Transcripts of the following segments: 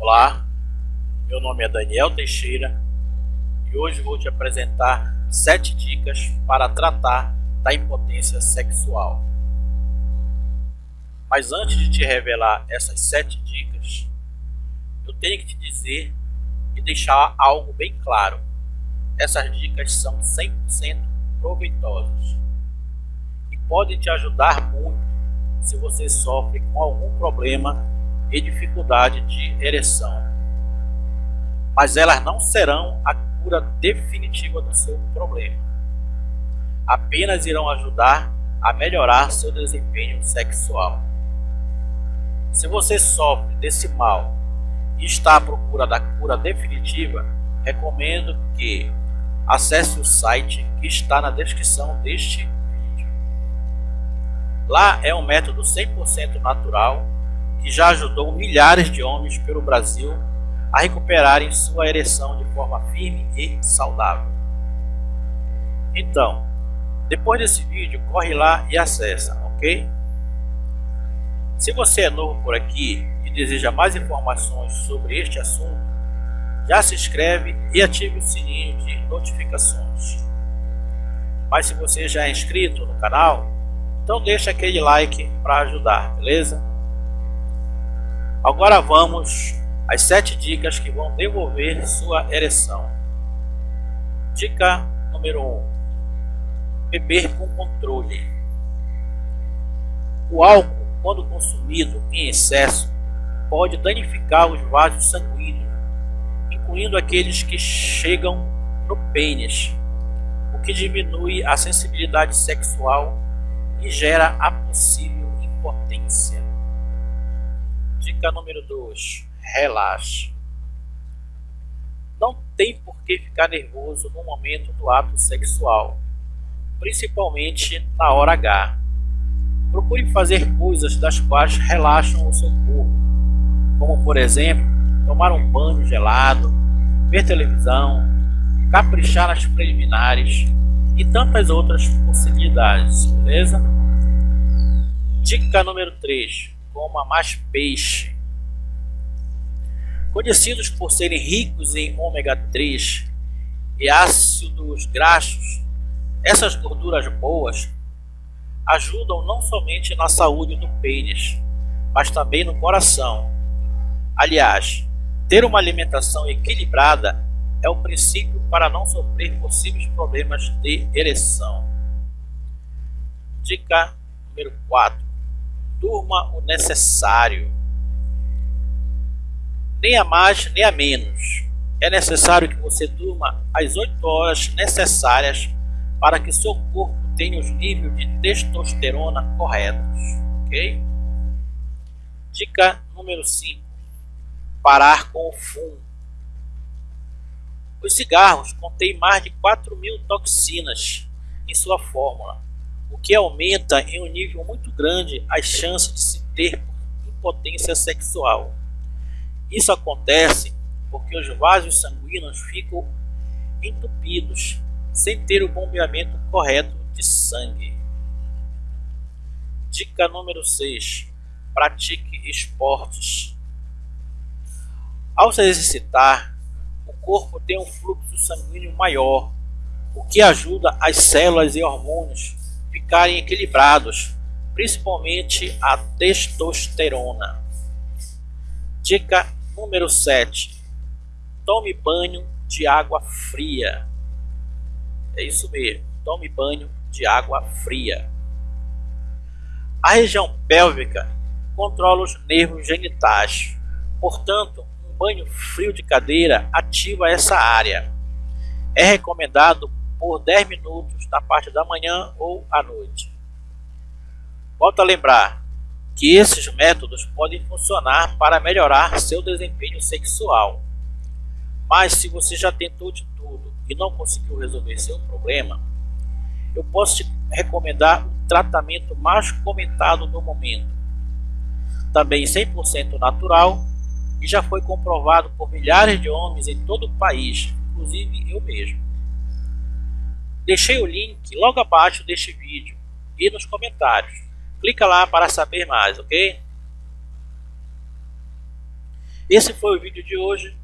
Olá, meu nome é Daniel Teixeira e hoje vou te apresentar sete dicas para tratar da impotência sexual. Mas antes de te revelar essas sete dicas, eu tenho que te dizer e deixar algo bem claro. Essas dicas são 100% proveitosas e podem te ajudar muito se você sofre com algum problema e dificuldade de ereção. Mas elas não serão a cura definitiva do seu problema. Apenas irão ajudar a melhorar seu desempenho sexual. Se você sofre desse mal e está à procura da cura definitiva, recomendo que acesse o site que está na descrição deste vídeo. Lá é um método 100% natural que já ajudou milhares de homens pelo Brasil a recuperarem sua ereção de forma firme e saudável. Então, depois desse vídeo, corre lá e acessa, ok? Se você é novo por aqui e deseja mais informações sobre este assunto, já se inscreve e ative o sininho de notificações. Mas se você já é inscrito no canal, então deixa aquele like para ajudar, beleza? Agora vamos às sete dicas que vão devolver sua ereção. Dica número 1: um, Beber com controle. O álcool, quando consumido em excesso, pode danificar os vasos sanguíneos, incluindo aqueles que chegam no pênis, o que diminui a sensibilidade sexual e gera a possível impotência. Dica número 2: relaxe. Não tem por que ficar nervoso no momento do ato sexual, principalmente na hora H. Procure fazer coisas das quais relaxam o seu corpo, como por exemplo, tomar um banho gelado, ver televisão, caprichar nas preliminares e tantas outras possibilidades, beleza? Dica número 3 coma mais peixe. Conhecidos por serem ricos em ômega 3 e ácidos graxos, essas gorduras boas ajudam não somente na saúde do pênis, mas também no coração. Aliás, ter uma alimentação equilibrada é o princípio para não sofrer possíveis problemas de ereção. Dica número 4 durma o necessário. Nem a mais, nem a menos. É necessário que você durma as 8 horas necessárias para que seu corpo tenha os níveis de testosterona corretos. Ok? Dica número 5. Parar com o fumo. Os cigarros contêm mais de 4 mil toxinas em sua fórmula o que aumenta em um nível muito grande as chances de se ter impotência sexual. Isso acontece porque os vasos sanguíneos ficam entupidos, sem ter o bombeamento correto de sangue. Dica número 6. Pratique esportes. Ao se exercitar, o corpo tem um fluxo sanguíneo maior, o que ajuda as células e hormônios ficarem equilibrados, principalmente a testosterona. Dica número 7. Tome banho de água fria. É isso mesmo, tome banho de água fria. A região pélvica controla os nervos genitais. Portanto, um banho frio de cadeira ativa essa área. É recomendado por 10 minutos na parte da manhã ou à noite. Volto a lembrar que esses métodos podem funcionar para melhorar seu desempenho sexual. Mas se você já tentou de tudo e não conseguiu resolver seu problema, eu posso te recomendar o tratamento mais comentado no momento. Também 100% natural e já foi comprovado por milhares de homens em todo o país, inclusive eu mesmo. Deixei o link logo abaixo deste vídeo e nos comentários. Clica lá para saber mais, ok? Esse foi o vídeo de hoje.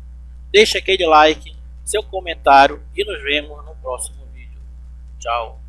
Deixe aquele like, seu comentário e nos vemos no próximo vídeo. Tchau.